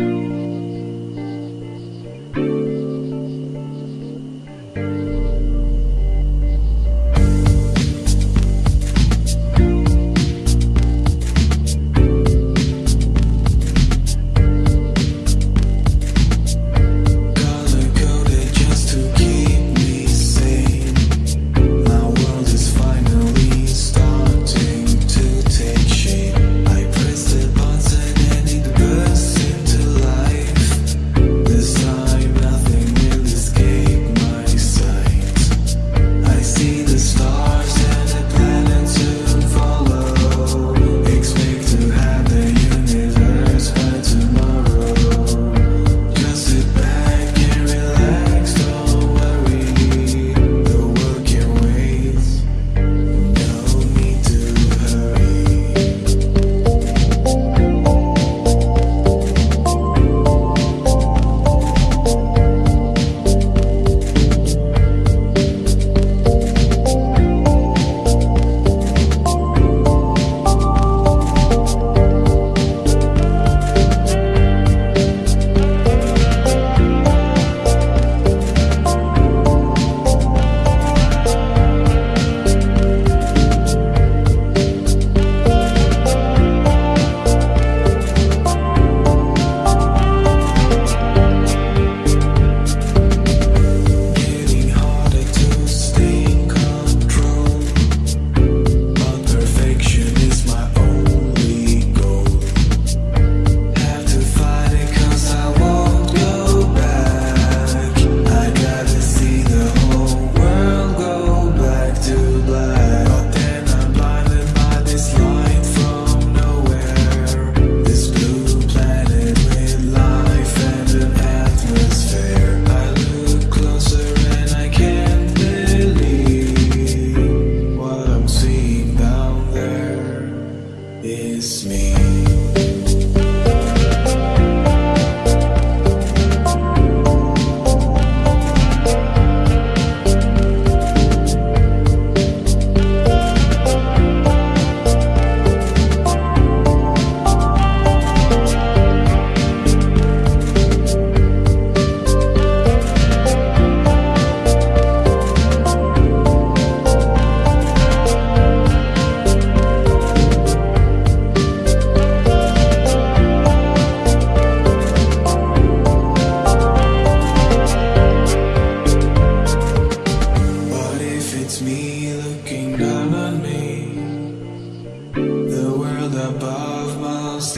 Color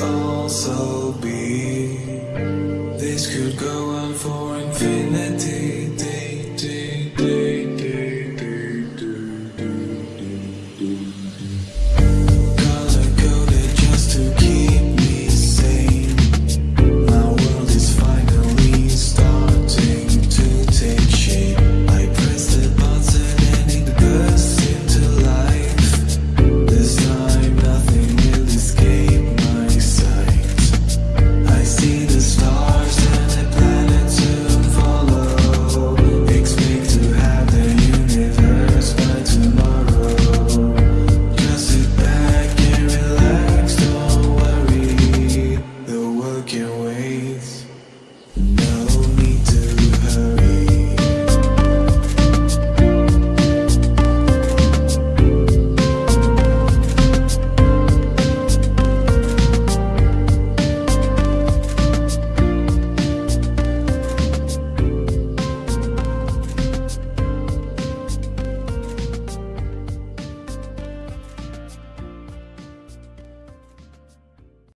also be